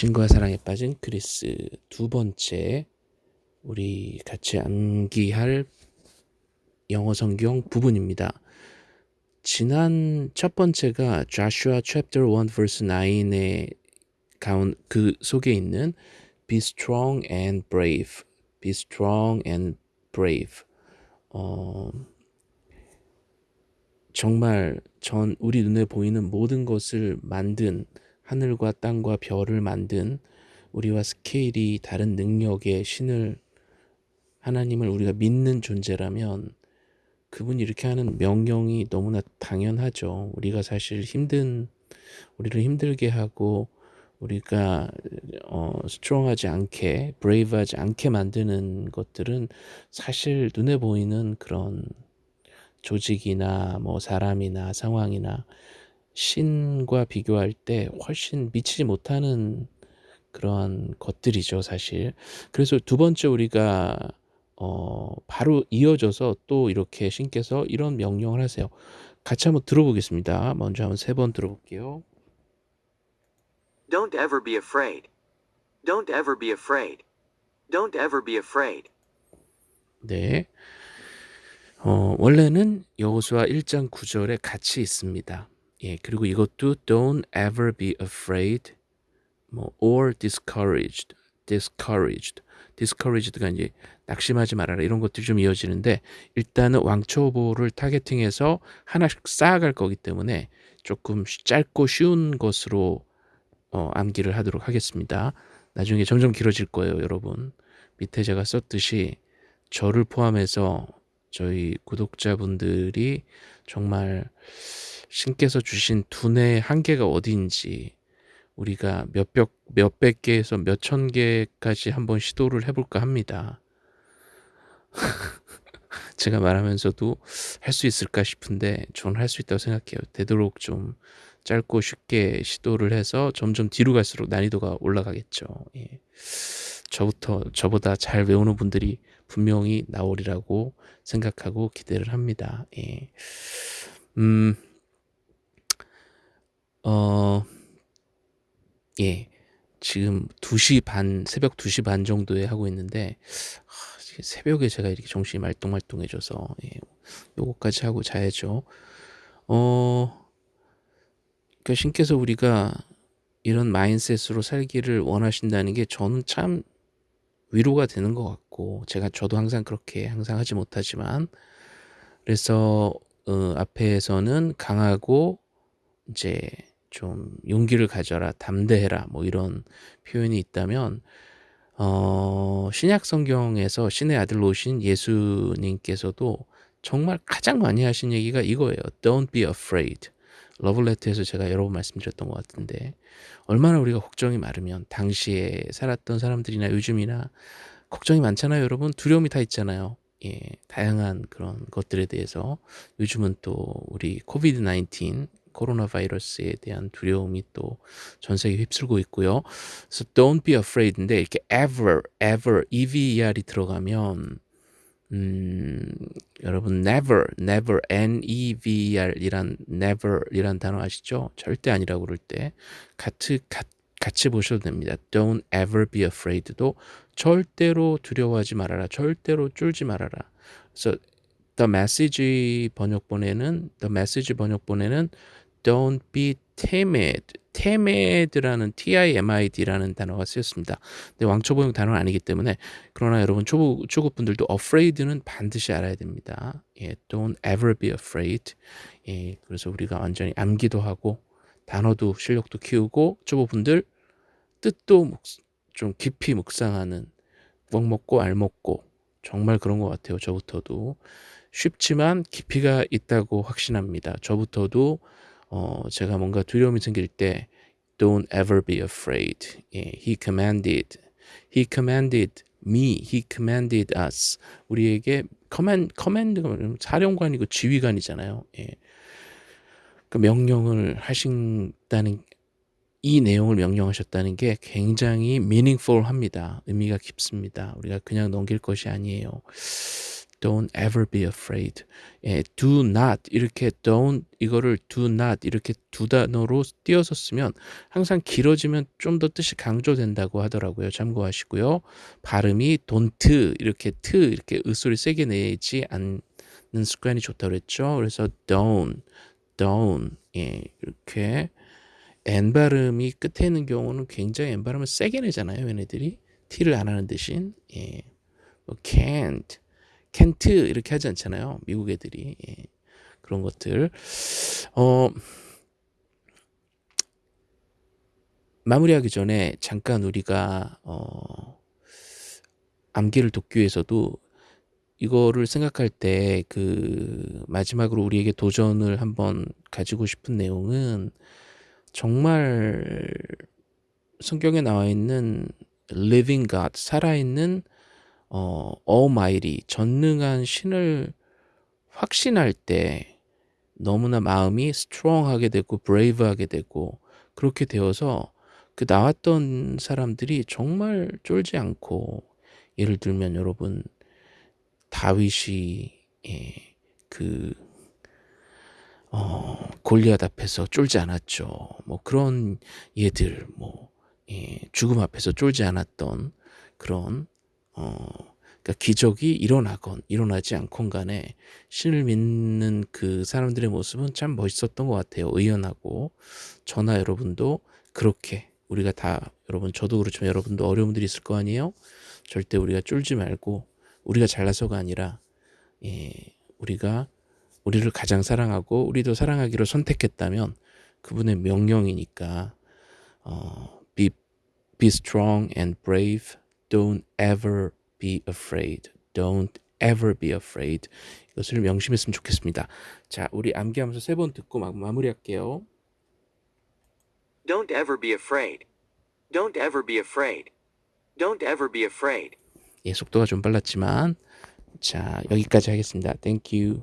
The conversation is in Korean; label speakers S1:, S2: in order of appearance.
S1: 친구와 사랑에 빠진 크리스 두 번째 우리 같이 암기할 영어 성경 부분입니다. 지난 첫 번째가 Joshua chapter 1 verse 9의 가운 그 속에 있는 Be strong and brave. Be strong and brave. 어, 정말 전 우리 눈에 보이는 모든 것을 만든 하늘과 땅과 별을 만든 우리와 스케일이 다른 능력의 신을 하나님을 우리가 믿는 존재라면 그분이 이렇게 하는 명령이 너무나 당연하죠. 우리가 사실 힘든 우리를 힘들게 하고 우리가 어 스트롱하지 않게 브레이브하지 않게 만드는 것들은 사실 눈에 보이는 그런 조직이나 뭐 사람이나 상황이나 신과 비교할 때 훨씬 미치지 못하는 그러한 것들이죠, 사실. 그래서 두 번째 우리가 어 바로 이어져서 또 이렇게 신께서 이런 명령을 하세요. 같이 한번 들어보겠습니다. 먼저 한번 세 번 들어볼게요.
S2: Don't ever be afraid. Don't ever be afraid. Don't ever be afraid.
S1: 네. 어, 원래는 여호수아 1장 9절에 같이 있습니다. 예, 그리고 이것도 don't ever be afraid 뭐 or discouraged, discouraged, discouraged가 이제 낙심하지 말아라 이런 것들이 좀 이어지는데 일단은 왕초보를 타겟팅해서 하나씩 쌓아갈 거기 때문에 조금 짧고 쉬운 것으로 어, 암기를 하도록 하겠습니다. 나중에 점점 길어질 거예요, 여러분. 밑에 제가 썼듯이 저를 포함해서 저희 구독자분들이 정말 신께서 주신 두뇌의 한계가 어디인지 우리가 몇백, 몇백 개에서 몇천 개까지 한번 시도를 해볼까 합니다. 제가 말하면서도 할 수 있을까 싶은데 저는 할 수 있다고 생각해요. 되도록 좀 짧고 쉽게 시도를 해서 점점 뒤로 갈수록 난이도가 올라가겠죠. 예. 저부터 저보다 잘 외우는 분들이 분명히 나오리라고 생각하고 기대를 합니다. 예. 음, 어, 예. 지금 2시 반, 새벽 2시 반 정도에 하고 있는데, 하, 새벽에 제가 이렇게 정신이 말똥말똥해져서, 예, 요거까지 하고 자야죠. 어, 그 신께서 우리가 이런 마인셋으로 살기를 원하신다는 게 저는 참 위로가 되는 것 같고, 제가 저도 항상 그렇게 항상 하지 못하지만, 그래서, 어, 앞에서는 강하고, 이제, 좀 용기를 가져라, 담대해라, 뭐 이런 표현이 있다면, 어, 신약 성경에서 신의 아들로 오신 예수님께서도 정말 가장 많이 하신 얘기가 이거예요. Don't be afraid. 러블레터에서 제가 여러 번 말씀드렸던 것 같은데, 얼마나 우리가 걱정이 많으면, 당시에 살았던 사람들이나 요즘이나 걱정이 많잖아요, 여러분. 두려움이 다 있잖아요. 예, 다양한 그런 것들에 대해서 요즘은 또 우리 코비드 19 코로나 바이러스에 대한 두려움이 또 전 세계 휩쓸고 있고요. 그래서 don't be afraid인데 이렇게 ever, ever, EVER이 들어가면 음, 여러분 never, never, N-E-V-E-R이란 never이란 단어 아시죠? 절대 아니라고 그럴 때 같이, 가, 같이 보셔도 됩니다. Don't ever be afraid도 절대로 두려워하지 말아라. 절대로 쫄지 말아라. 그래서 The Message 번역본에는 The Message 번역본에는 Don't be timid. timid라는 T-I-M-I-D라는 단어가 쓰였습니다. 근데 왕초보용 단어는 아니기 때문에 그러나 여러분 초보 초급분들도 afraid는 반드시 알아야 됩니다. 예, don't ever be afraid. 예, 그래서 우리가 완전히 암기도 하고 단어도 실력도 키우고 초보분들 뜻도 좀 깊이 묵상하는 먹 먹고 알 먹고 정말 그런 것 같아요. 저부터도 쉽지만 깊이가 있다고 확신합니다. 저부터도 어, 제가 뭔가 두려움이 생길 때 Don't ever be afraid. 예, he commanded. He commanded me. He commanded us. 우리에게 command, command가 사령관이고 지휘관이잖아요. 예. 그 명령을 하신다는 이 내용을 명령하셨다는 게 굉장히 meaningful 합니다. 의미가 깊습니다. 우리가 그냥 넘길 것이 아니에요. Don't ever be afraid. 예, do not 이렇게 don't 이거를 do not 이렇게 두 단어로 띄어서 쓰면 항상 길어지면 좀 더 뜻이 강조된다고 하더라고요. 참고하시고요. 발음이 don't 이렇게 t 이렇게 으소리 세게 내지 않는 습관이 좋다고 그랬죠. 그래서 don't, don't 예, 이렇게 n 발음이 끝에 있는 경우는 굉장히 n 발음을 세게 내잖아요. 얘네들이 t를 안 하는 대신 예. 뭐 can't 이렇게 하지 않잖아요. 미국 애들이 예. 그런 것들 어 마무리하기 전에 잠깐 우리가 어 암기를 돕기 위해서도 이거를 생각할 때 그 마지막으로 우리에게 도전을 한번 가지고 싶은 내용은 정말 성경에 나와 있는 living God 살아있는 어 almighty 전능한 신을 확신할 때 너무나 마음이 strong하게 되고 brave하게 되고 그렇게 되어서 그 나왔던 사람들이 정말 쫄지 않고 예를 들면 여러분 다윗이 예, 그 어, 골리앗 앞에서 쫄지 않았죠. 뭐 그런 예들 뭐 예, 죽음 앞에서 쫄지 않았던 그런 어, 그러니까 기적이 일어나건 일어나지 않건 간에 신을 믿는 그 사람들의 모습은 참 멋있었던 것 같아요. 의연하고 저나 여러분도 그렇게 우리가 다 여러분 저도 그렇지만 여러분도 어려움들이 있을 거 아니에요. 절대 우리가 쫄지 말고 우리가 잘나서가 아니라 예, 우리가 우리를 가장 사랑하고 우리도 사랑하기로 선택했다면 그분의 명령이니까 어, be be strong and brave. Don't ever be afraid. Don't ever be afraid. 이것을 명심했으면 좋겠습니다. 자, 우리 암기하면서 세 번 듣고 막 마무리할게요.
S2: Don't ever be afraid. Don't ever be afraid. Don't ever be afraid.
S1: 예, 속도가 좀 빨랐지만 자, 여기까지 하겠습니다. Thank you.